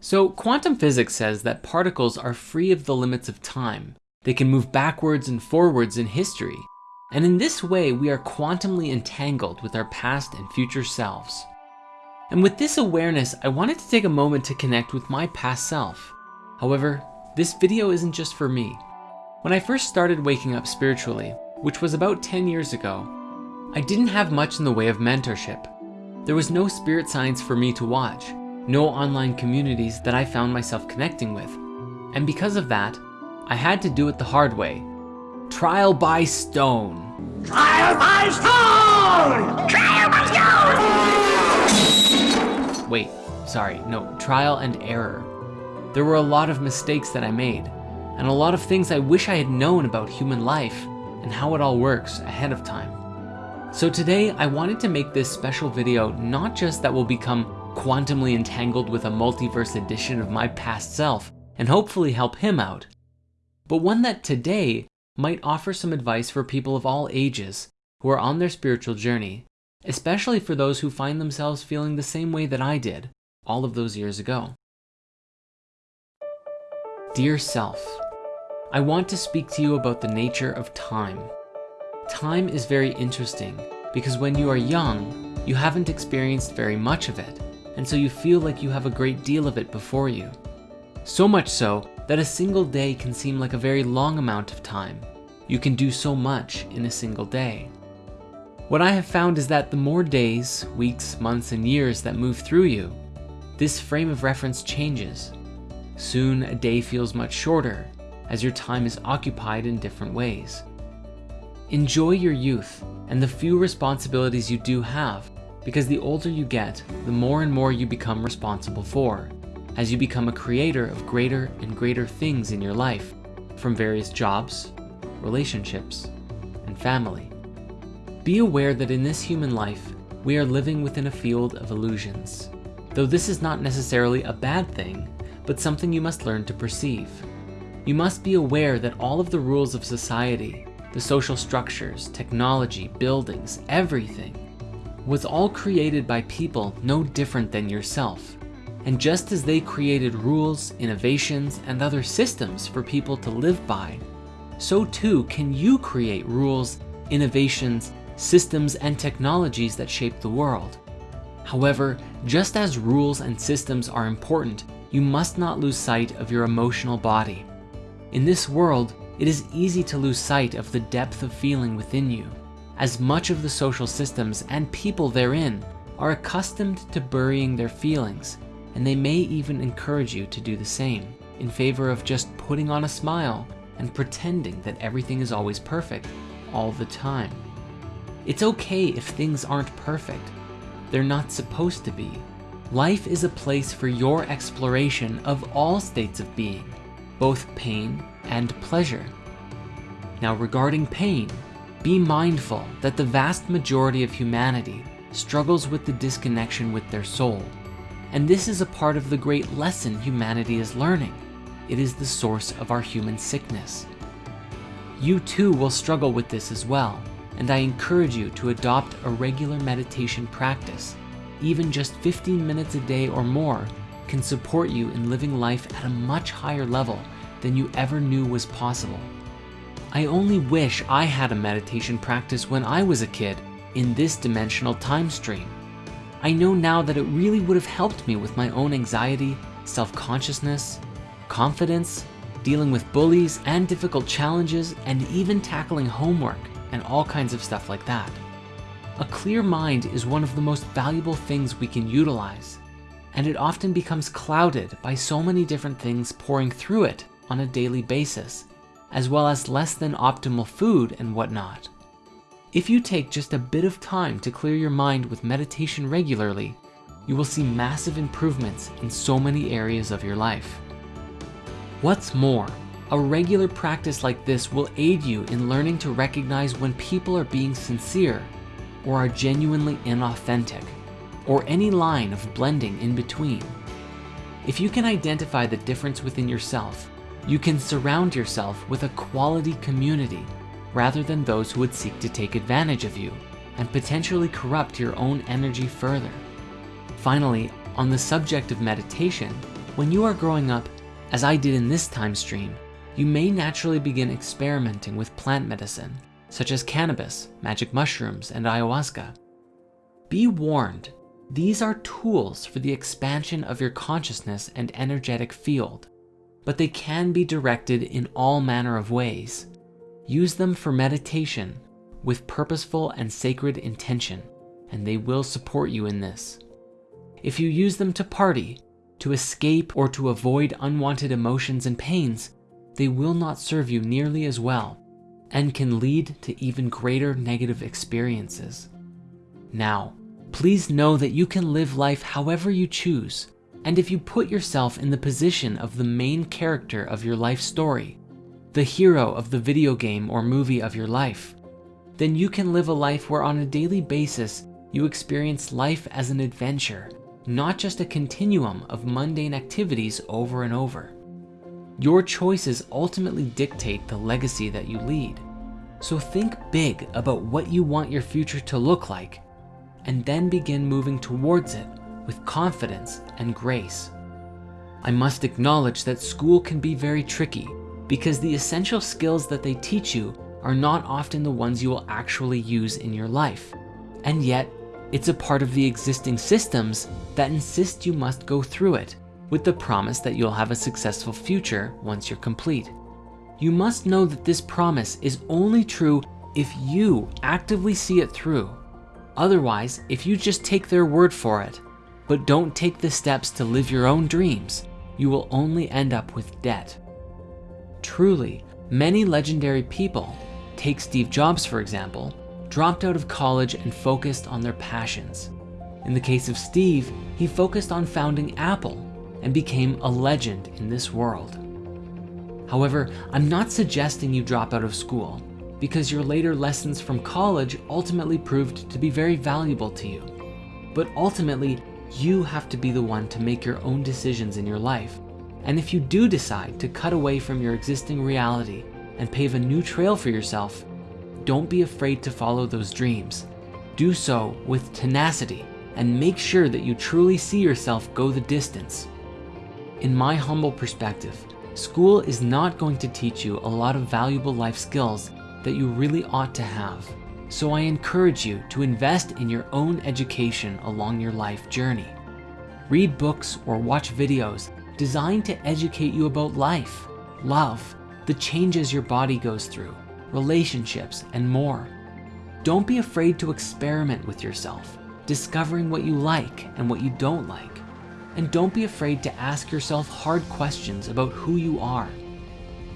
So quantum physics says that particles are free of the limits of time. They can move backwards and forwards in history. And in this way, we are quantumly entangled with our past and future selves. And with this awareness, I wanted to take a moment to connect with my past self. However, this video isn't just for me. When I first started waking up spiritually, which was about 10 years ago, I didn't have much in the way of mentorship. There was no spirit science for me to watch, no online communities that I found myself connecting with. And because of that, I had to do it the hard way. Trial by stone. Trial by stone! Trial by stone! Wait, sorry, no, trial and error. There were a lot of mistakes that I made, and a lot of things I wish I had known about human life and how it all works ahead of time. So today I wanted to make this special video not just that will become quantumly entangled with a multiverse edition of my past self and hopefully help him out, but one that today might offer some advice for people of all ages who are on their spiritual journey, especially for those who find themselves feeling the same way that I did all of those years ago. Dear self, I want to speak to you about the nature of time. Time is very interesting because when you are young, you haven't experienced very much of it, and so you feel like you have a great deal of it before you. So much so that a single day can seem like a very long amount of time. You can do so much in a single day. What I have found is that the more days, weeks, months, and years that move through you, this frame of reference changes. Soon a day feels much shorter as your time is occupied in different ways. Enjoy your youth and the few responsibilities you do have, because the older you get, the more and more you become responsible for, as you become a creator of greater and greater things in your life, from various jobs, relationships, and family. Be aware that in this human life, we are living within a field of illusions. Though this is not necessarily a bad thing, but something you must learn to perceive. You must be aware that all of the rules of society, the social structures, technology, buildings, everything, was all created by people no different than yourself. And just as they created rules, innovations, and other systems for people to live by, so too can you create rules, innovations, systems, and technologies that shape the world. However, just as rules and systems are important, you must not lose sight of your emotional body. In this world, it is easy to lose sight of the depth of feeling within you, as much of the social systems and people therein are accustomed to burying their feelings, and they may even encourage you to do the same in favor of just putting on a smile and pretending that everything is always perfect all the time. It's okay if things aren't perfect. They're not supposed to be. Life is a place for your exploration of all states of being, both pain and pleasure. Now regarding pain, be mindful that the vast majority of humanity struggles with the disconnection with their soul. And this is a part of the great lesson humanity is learning. It is the source of our human sickness. You too will struggle with this as well, and I encourage you to adopt a regular meditation practice. Even just 15 minutes a day or more can support you in living life at a much higher level than you ever knew was possible. I only wish I had a meditation practice when I was a kid in this dimensional time stream. I know now that it really would have helped me with my own anxiety, self-consciousness, confidence, dealing with bullies and difficult challenges, and even tackling homework and all kinds of stuff like that. A clear mind is one of the most valuable things we can utilize, and it often becomes clouded by so many different things pouring through it on a daily basis, as well as less than optimal food and whatnot. If you take just a bit of time to clear your mind with meditation regularly, you will see massive improvements in so many areas of your life. What's more, a regular practice like this will aid you in learning to recognize when people are being sincere or are genuinely inauthentic, or any line of blending in between. If you can identify the difference within yourself, you can surround yourself with a quality community rather than those who would seek to take advantage of you and potentially corrupt your own energy further. Finally, on the subject of meditation, When you are growing up, as I did in this time stream, you may naturally begin experimenting with plant medicine, such as cannabis, magic mushrooms, and ayahuasca. Be warned, these are tools for the expansion of your consciousness and energetic field, but they can be directed in all manner of ways. Use them for meditation with purposeful and sacred intention, and they will support you in this. If you use them to party, to escape, or to avoid unwanted emotions and pains, they will not serve you nearly as well and can lead to even greater negative experiences. Now, please know that you can live life however you choose, and if you put yourself in the position of the main character of your life story, the hero of the video game or movie of your life, then you can live a life where on a daily basis you experience life as an adventure, not just a continuum of mundane activities over and over. Your choices ultimately dictate the legacy that you lead. So think big about what you want your future to look like, and then begin moving towards it with confidence and grace. I must acknowledge that school can be very tricky because the essential skills that they teach you are not often the ones you will actually use in your life. And yet, it's a part of the existing systems that insist you must go through it with the promise that you'll have a successful future once you're complete. You must know that this promise is only true if you actively see it through. Otherwise, if you just take their word for it, but don't take the steps to live your own dreams, you will only end up with debt. Truly, many legendary people, take Steve Jobs for example, dropped out of college and focused on their passions. In the case of Steve, he focused on founding Apple and became a legend in this world. However, I'm not suggesting you drop out of school because your later lessons from college ultimately proved to be very valuable to you. But ultimately, you have to be the one to make your own decisions in your life. And if you do decide to cut away from your existing reality and pave a new trail for yourself, don't be afraid to follow those dreams. Do so with tenacity and make sure that you truly see yourself go the distance. In my humble perspective, school is not going to teach you a lot of valuable life skills that you really ought to have. So I encourage you to invest in your own education along your life journey. Read books or watch videos designed to educate you about life, love, the changes your body goes through, relationships, and more. Don't be afraid to experiment with yourself, discovering what you like and what you don't like. And don't be afraid to ask yourself hard questions about who you are.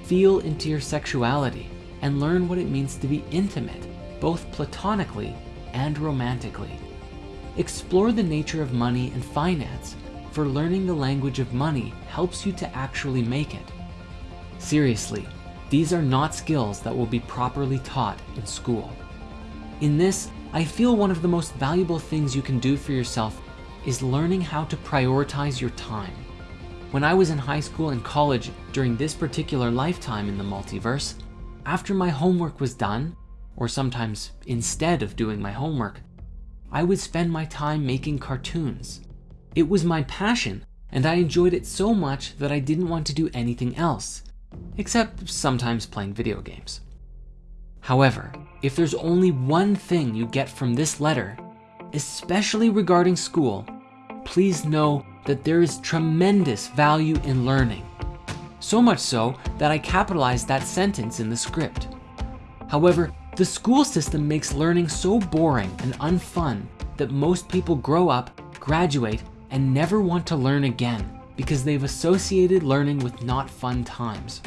Feel into your sexuality and learn what it means to be intimate, both platonically and romantically. Explore the nature of money and finance, for learning the language of money helps you to actually make it. Seriously, these are not skills that will be properly taught in school. In this, I feel one of the most valuable things you can do for yourself is learning how to prioritize your time. When I was in high school and college during this particular lifetime in the multiverse, after my homework was done, or sometimes instead of doing my homework, I would spend my time making cartoons. It was my passion, and I enjoyed it so much that I didn't want to do anything else, except sometimes playing video games. However, if there's only one thing you get from this letter, especially regarding school, please know that there is tremendous value in learning. So much so that I capitalized that sentence in the script. However, the school system makes learning so boring and unfun that most people grow up, graduate, and never want to learn again because they've associated learning with not fun times.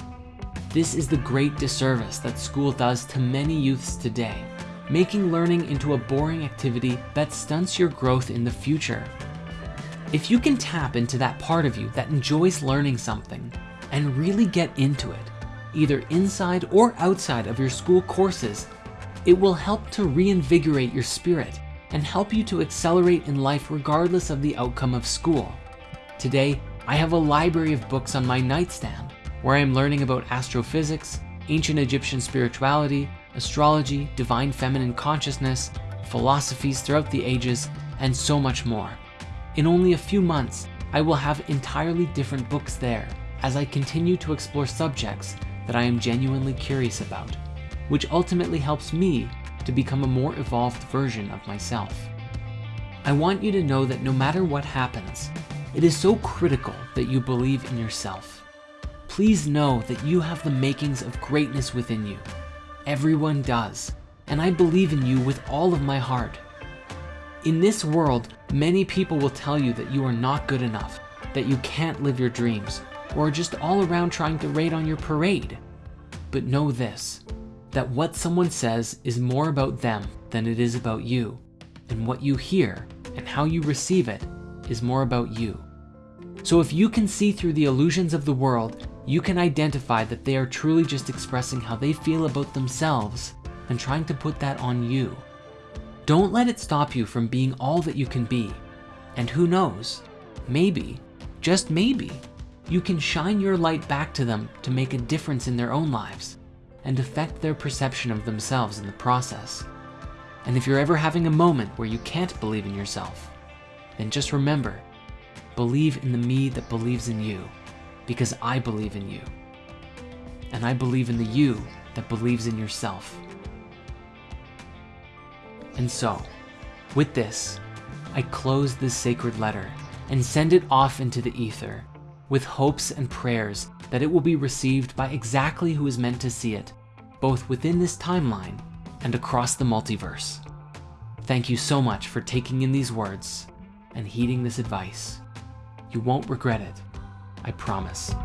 This is the great disservice that school does to many youths today making learning into a boring activity that stunts your growth in the future. If you can tap into that part of you that enjoys learning something and really get into it, either inside or outside of your school courses, it will help to reinvigorate your spirit and help you to accelerate in life regardless of the outcome of school. Today, I have a library of books on my nightstand where I am learning about astrophysics, ancient Egyptian spirituality, astrology, divine feminine consciousness, philosophies throughout the ages, and so much more. In only a few months, I will have entirely different books there as I continue to explore subjects that I am genuinely curious about, which ultimately helps me to become a more evolved version of myself. I want you to know that no matter what happens, it is so critical that you believe in yourself. Please know that you have the makings of greatness within you. Everyone does, and I believe in you with all of my heart. In this world, many people will tell you that you are not good enough, that you can't live your dreams, or are just all around trying to raid on your parade. But know this, that what someone says is more about them than it is about you, and what you hear and how you receive it is more about you. So if you can see through the illusions of the world, you can identify that they are truly just expressing how they feel about themselves and trying to put that on you. Don't let it stop you from being all that you can be. And who knows, maybe, just maybe, you can shine your light back to them to make a difference in their own lives and affect their perception of themselves in the process. And if you're ever having a moment where you can't believe in yourself, then just remember, believe in the me that believes in you because I believe in you. And I believe in the you that believes in yourself. And so, with this, I close this sacred letter and send it off into the ether with hopes and prayers that it will be received by exactly who is meant to see it, both within this timeline and across the multiverse. Thank you so much for taking in these words and heeding this advice. You won't regret it, I promise.